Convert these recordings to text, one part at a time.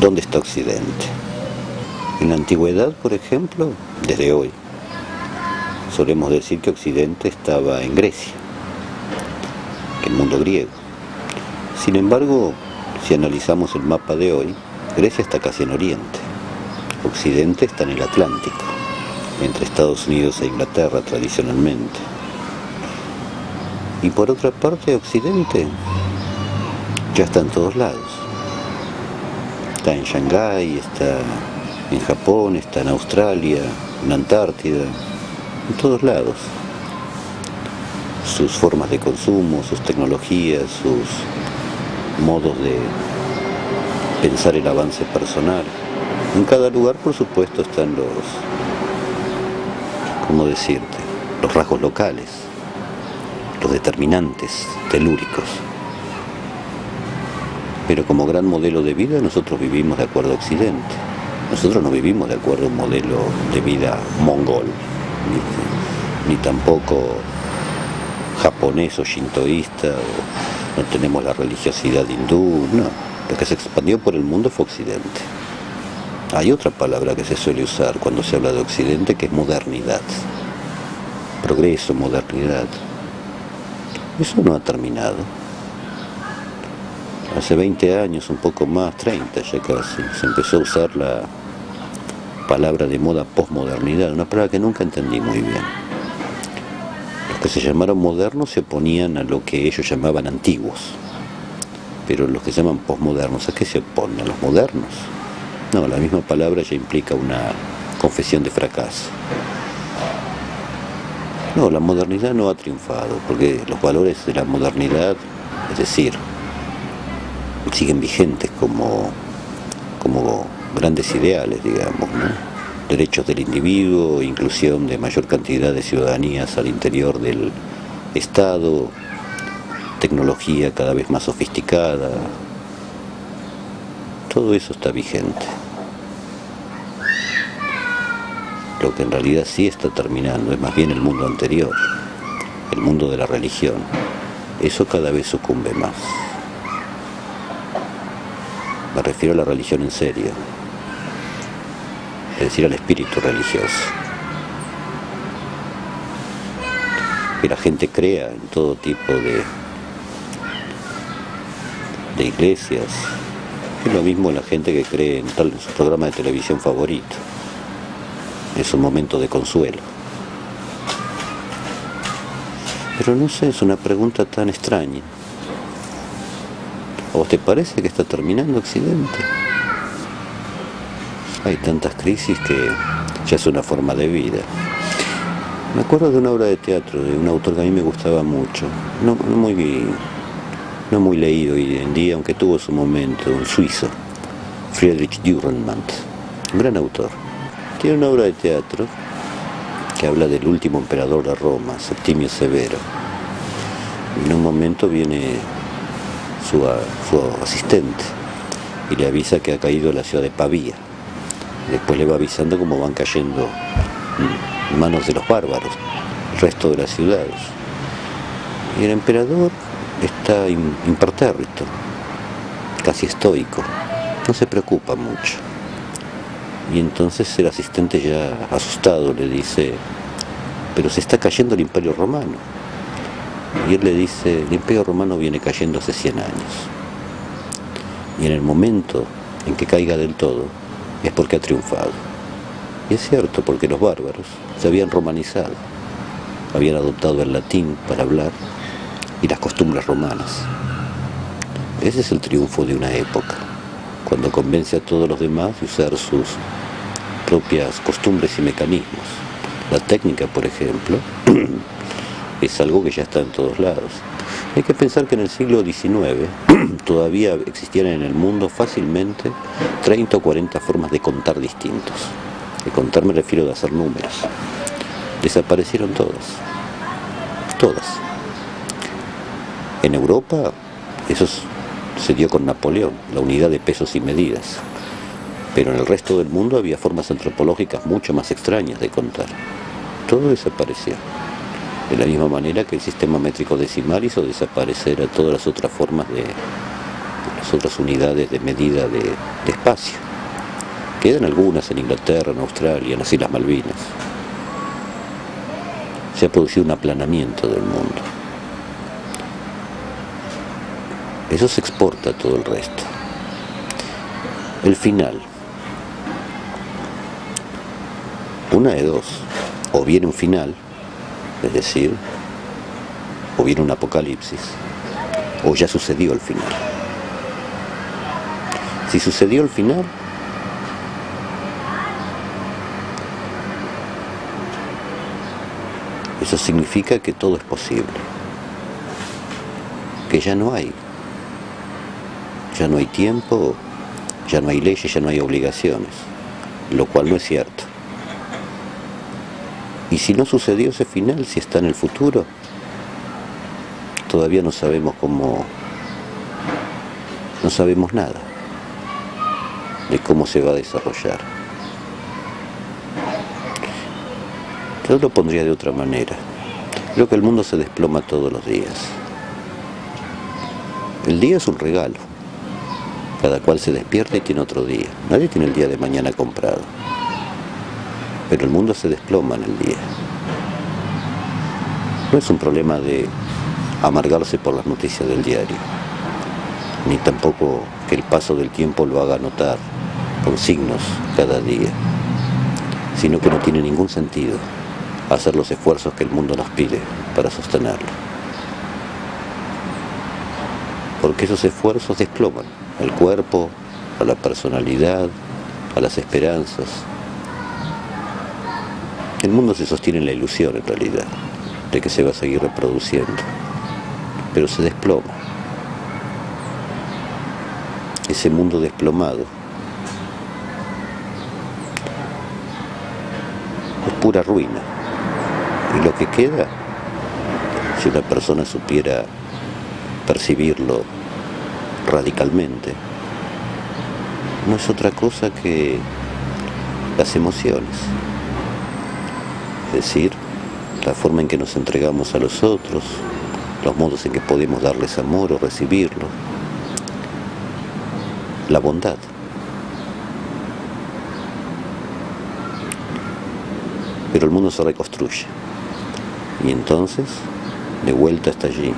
¿Dónde está Occidente? En la antigüedad, por ejemplo, desde hoy, solemos decir que Occidente estaba en Grecia, el mundo griego. Sin embargo, si analizamos el mapa de hoy, Grecia está casi en Oriente, Occidente está en el Atlántico, entre Estados Unidos e Inglaterra tradicionalmente. Y por otra parte, Occidente ya está en todos lados. Está en Shanghái, está en Japón, está en Australia, en Antártida, en todos lados. Sus formas de consumo, sus tecnologías, sus modos de pensar el avance personal. En cada lugar, por supuesto, están los, ¿cómo decirte?, los rasgos locales, los determinantes telúricos. Pero como gran modelo de vida nosotros vivimos de acuerdo a Occidente. Nosotros no vivimos de acuerdo a un modelo de vida mongol, ni, tampoco japonés o shintoísta, no tenemos la religiosidad hindú, no. Lo que se expandió por el mundo fue Occidente. Hay otra palabra que se suele usar cuando se habla de Occidente que es modernidad. Progreso, modernidad. Eso no ha terminado. Hace 20 años, un poco más, 30 ya casi, se empezó a usar la palabra de moda posmodernidad, una palabra que nunca entendí muy bien. Los que se llamaron modernos se oponían a lo que ellos llamaban antiguos, pero los que se llaman posmodernos, ¿a qué se oponen? ¿A los modernos? No, la misma palabra ya implica una confesión de fracaso. No, la modernidad no ha triunfado, porque los valores de la modernidad, es decir, siguen vigentes como, como grandes ideales, digamos, ¿no? derechos del individuo, inclusión de mayor cantidad de ciudadanías al interior del Estado, tecnología cada vez más sofisticada, todo eso está vigente. Lo que en realidad sí está terminando es más bien el mundo anterior, el mundo de la religión. Eso cada vez sucumbe más. Me refiero a la religión en serio, es decir, al espíritu religioso. Que la gente crea en todo tipo de, de iglesias. Es lo mismo la gente que cree en, tal, en su programa de televisión favorito. Es un momento de consuelo. Pero no sé, es una pregunta tan extraña. ¿A vos te parece que está terminando Occidente? Hay tantas crisis que ya es una forma de vida. Me acuerdo de una obra de teatro de un autor que a mí me gustaba mucho, no, no muy, no muy leído hoy en día, aunque tuvo su momento, un suizo, Friedrich Dürrenmatt, un gran autor. Tiene una obra de teatro que habla del último emperador de Roma, Septimio Severo. En un momento viene su, su asistente y le avisa que ha caído la ciudad de Pavía después le va avisando cómo van cayendo en manos de los bárbaros, el resto de las ciudades. Y el emperador está impertérrito, casi estoico, no se preocupa mucho. Y entonces el asistente ya asustado le dice, pero se está cayendo el imperio romano. Y él le dice, el imperio romano viene cayendo hace 100 años. Y en el momento en que caiga del todo, es porque ha triunfado. Y es cierto, porque los bárbaros se habían romanizado, habían adoptado el latín para hablar y las costumbres romanas. Ese es el triunfo de una época, cuando convence a todos los demás de usar sus propias costumbres y mecanismos. La técnica, por ejemplo, es algo que ya está en todos lados. Hay que pensar que en el siglo XIX todavía existían en el mundo fácilmente 30 o 40 formas de contar distintos. De contar me refiero a hacer números. Desaparecieron todas. Todas. En Europa eso se dio con Napoleón, la unidad de pesos y medidas. Pero en el resto del mundo había formas antropológicas mucho más extrañas de contar. Todo desapareció de la misma manera que el sistema métrico decimal hizo desaparecer a todas las otras formas de las otras unidades de medida de, espacio. Quedan algunas en Inglaterra, en Australia, en las Islas Malvinas. Se ha producido un aplanamiento del mundo. Eso se exporta a todo el resto. El final. Una de dos. O viene un final, es decir, o viene un apocalipsis, o ya sucedió el final. Si sucedió el final, eso significa que todo es posible, que ya no hay, ya no hay tiempo, ya no hay leyes, ya no hay obligaciones, lo cual no es cierto. Y si no sucedió ese final, si está en el futuro, todavía no sabemos cómo, no sabemos nada de cómo se va a desarrollar. Yo lo pondría de otra manera. Creo que el mundo se desploma todos los días. El día es un regalo. Cada cual se despierta y tiene otro día. Nadie tiene el día de mañana comprado pero el mundo se desploma en el día. No es un problema de amargarse por las noticias del diario, ni tampoco que el paso del tiempo lo haga notar con signos cada día, sino que no tiene ningún sentido hacer los esfuerzos que el mundo nos pide para sostenerlo. Porque esos esfuerzos desploman al cuerpo, a la personalidad, a las esperanzas, el mundo se sostiene en la ilusión, en realidad, de que se va a seguir reproduciendo, pero se desploma. Ese mundo desplomado es pura ruina. Y lo que queda, si una persona supiera percibirlo radicalmente, no es otra cosa que las emociones es decir, la forma en que nos entregamos a los otros, los modos en que podemos darles amor o recibirlo, la bondad. Pero el mundo se reconstruye y entonces de vuelta está allí.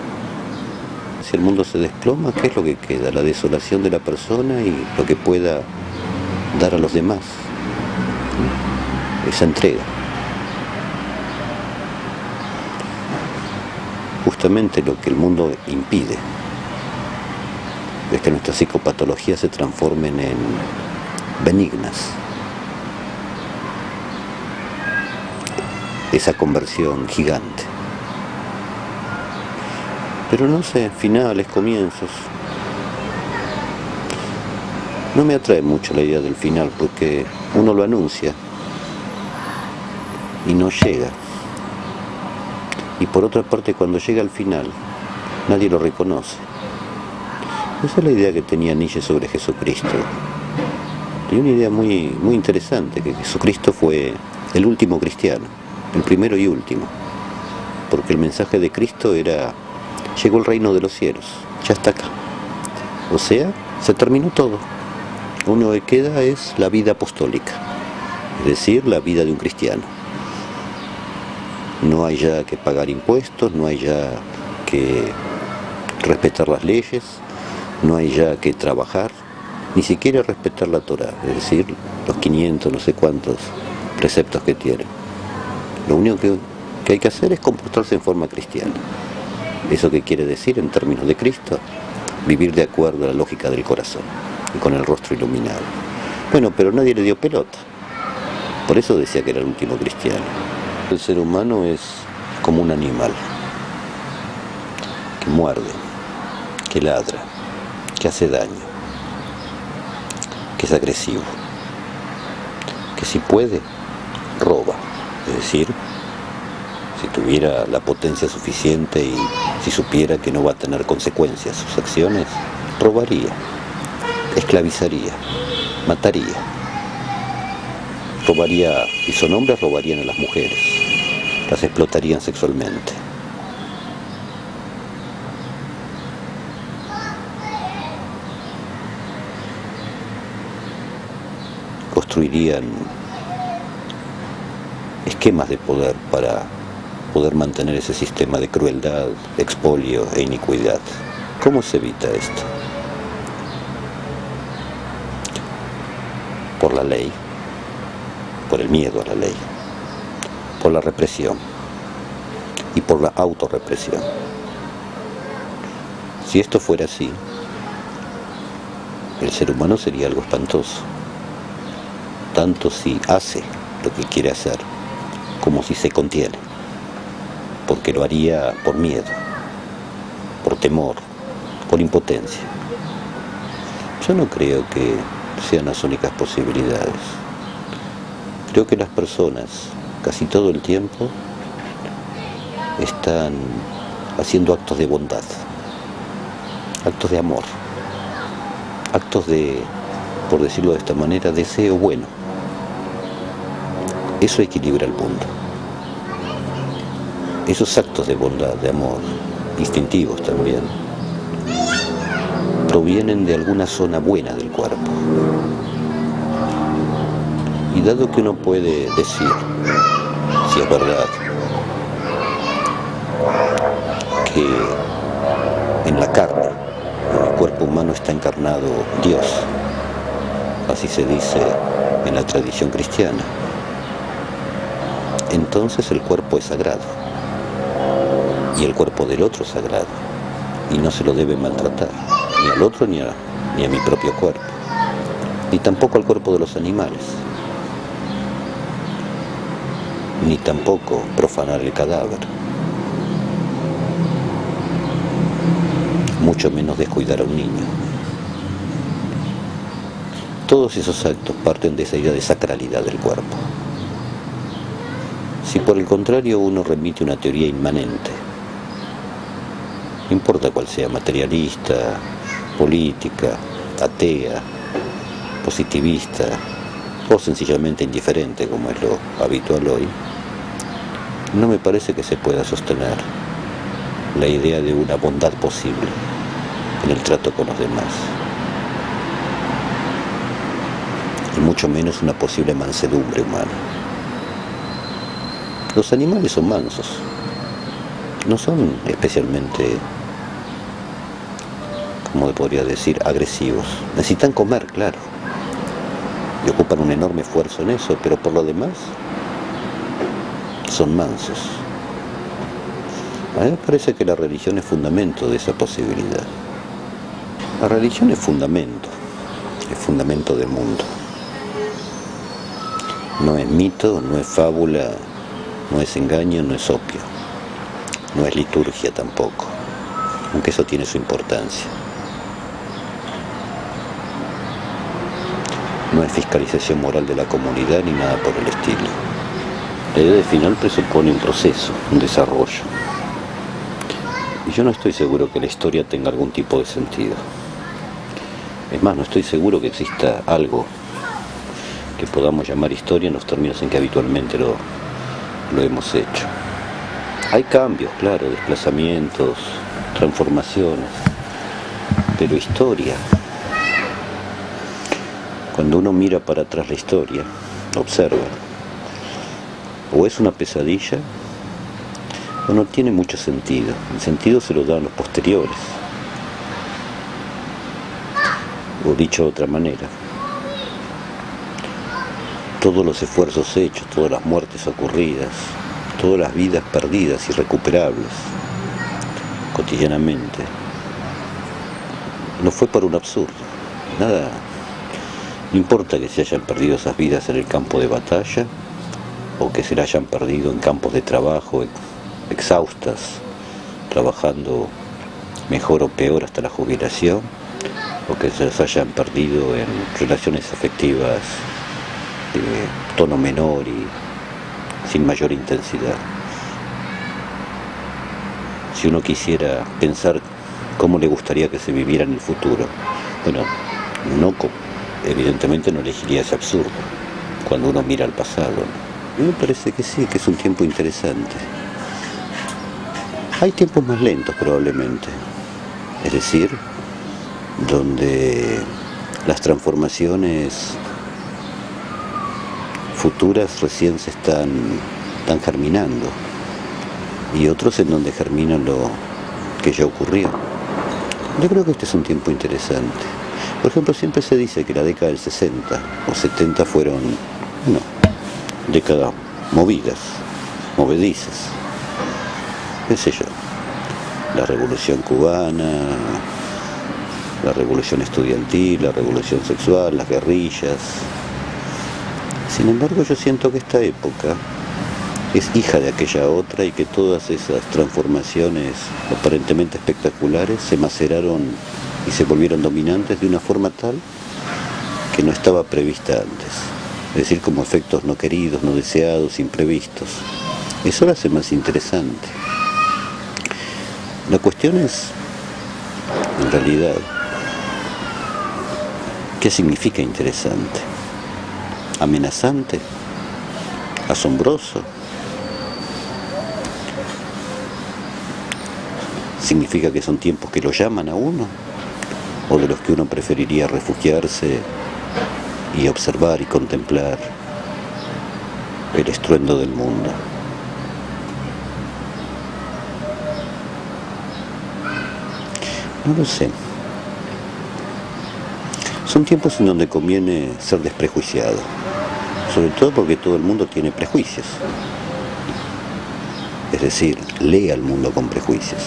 Si el mundo se desploma, ¿qué es lo que queda? La desolación de la persona y lo que pueda dar a los demás. Esa entrega. Lo que el mundo impide es que nuestras psicopatologías se transformen en benignas. Esa conversión gigante. Pero no sé, finales, comienzos. No me atrae mucho la idea del final porque uno lo anuncia y no llega y por otra parte cuando llega al final nadie lo reconoce. Esa es la idea que tenía Nietzsche sobre Jesucristo. Tenía una idea muy, muy interesante, que Jesucristo fue el último cristiano, el primero y último, porque el mensaje de Cristo era, llegó el reino de los cielos, ya está acá. O sea, se terminó todo. Único que queda es la vida apostólica, es decir, la vida de un cristiano no hay ya que pagar impuestos, no hay ya que respetar las leyes, no hay ya que trabajar, ni siquiera respetar la Torah, es decir, los 500, no sé cuántos preceptos que tiene. Lo único que, que hay que hacer es comportarse en forma cristiana. ¿Eso qué quiere decir en términos de Cristo? Vivir de acuerdo a la lógica del corazón y con el rostro iluminado. Bueno, pero nadie le dio pelota. Por eso decía que era el último cristiano. El ser humano es como un animal que muerde, que ladra, que hace daño, que es agresivo, que si puede, roba. Es decir, si tuviera la potencia suficiente y si supiera que no va a tener consecuencias sus acciones, robaría, esclavizaría, mataría. Robaría, y son hombres, robarían a las mujeres las explotarían sexualmente. Construirían esquemas de poder para poder mantener ese sistema de crueldad, expolio e iniquidad. ¿Cómo se evita esto? Por la ley, por el miedo a la ley por la represión y por la autorrepresión. Si esto fuera así, el ser humano sería algo espantoso, tanto si hace lo que quiere hacer como si se contiene, porque lo haría por miedo, por temor, por impotencia. Yo no creo que sean las únicas posibilidades. Creo que las personas casi todo el tiempo están haciendo actos de bondad, actos de amor, actos de, por decirlo de esta manera, deseo bueno. Eso equilibra el mundo. Esos actos de bondad, de amor, instintivos también, provienen de alguna zona buena del cuerpo. Y dado que uno puede decir, si es verdad, que en la carne, en el cuerpo humano está encarnado Dios, así se dice en la tradición cristiana, entonces el cuerpo es sagrado y el cuerpo del otro es sagrado y no se lo debe maltratar, ni al otro ni a, ni a mi propio cuerpo, ni tampoco al cuerpo de los animales, ni tampoco profanar el cadáver, mucho menos descuidar a un niño. Todos esos actos parten de esa idea de sacralidad del cuerpo. Si por el contrario uno remite una teoría inmanente, no importa cuál sea, materialista, política, atea, positivista o sencillamente indiferente como es lo habitual hoy, no me parece que se pueda sostener la idea de una bondad posible en el trato con los demás. Y mucho menos una posible mansedumbre humana. Los animales son mansos, no son especialmente, como podría decir, agresivos. Necesitan comer, claro, y ocupan un enorme esfuerzo en eso, pero por lo demás son mansos. A mí me parece que la religión es fundamento de esa posibilidad. La religión es fundamento, es fundamento del mundo. No es mito, no es fábula, no es engaño, no es opio, no es liturgia tampoco, aunque eso tiene su importancia. No es fiscalización moral de la comunidad ni nada por el estilo. La idea de final presupone un proceso, un desarrollo. Y yo no estoy seguro que la historia tenga algún tipo de sentido. Es más, no estoy seguro que exista algo que podamos llamar historia en los términos en que habitualmente lo, lo hemos hecho. Hay cambios, claro, desplazamientos, transformaciones, pero historia. Cuando uno mira para atrás la historia, observa, o es una pesadilla, o no tiene mucho sentido. El sentido se lo dan los posteriores. O dicho de otra manera, todos los esfuerzos hechos, todas las muertes ocurridas, todas las vidas perdidas, irrecuperables, cotidianamente. No fue por un absurdo, nada. No importa que se hayan perdido esas vidas en el campo de batalla o que se las hayan perdido en campos de trabajo exhaustas, trabajando mejor o peor hasta la jubilación, o que se las hayan perdido en relaciones afectivas de tono menor y sin mayor intensidad. Si uno quisiera pensar cómo le gustaría que se viviera en el futuro, bueno, no, evidentemente no elegiría ese absurdo cuando uno mira al pasado. A me parece que sí, que es un tiempo interesante. Hay tiempos más lentos probablemente, es decir, donde las transformaciones futuras recién se están, están germinando y otros en donde germina lo que ya ocurrió. Yo creo que este es un tiempo interesante. Por ejemplo, siempre se dice que la década del 60 o 70 fueron, no, décadas movidas, movedizas, qué sé yo, la revolución cubana, la revolución estudiantil, la revolución sexual, las guerrillas. Sin embargo, yo siento que esta época es hija de aquella otra y que todas esas transformaciones aparentemente espectaculares se maceraron y se volvieron dominantes de una forma tal que no estaba prevista antes. Es decir, como efectos no queridos, no deseados, imprevistos. Eso lo hace más interesante. La cuestión es, en realidad, ¿qué significa interesante? ¿Amenazante? ¿Asombroso? significa que son tiempos que lo llaman a uno o de los que uno preferiría refugiarse y observar y contemplar el estruendo del mundo. No lo sé. Son tiempos en donde conviene ser desprejuiciado, sobre todo porque todo el mundo tiene prejuicios. Es decir, lee al mundo con prejuicios.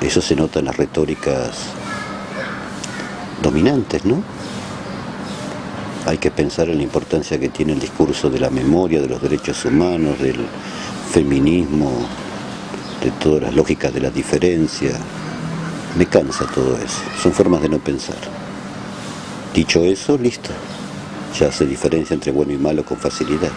Eso se nota en las retóricas dominantes, ¿no? Hay que pensar en la importancia que tiene el discurso de la memoria, de los derechos humanos, del feminismo, de todas las lógicas de la diferencia. Me cansa todo eso, son formas de no pensar. Dicho eso, listo, ya se diferencia entre bueno y malo con facilidad.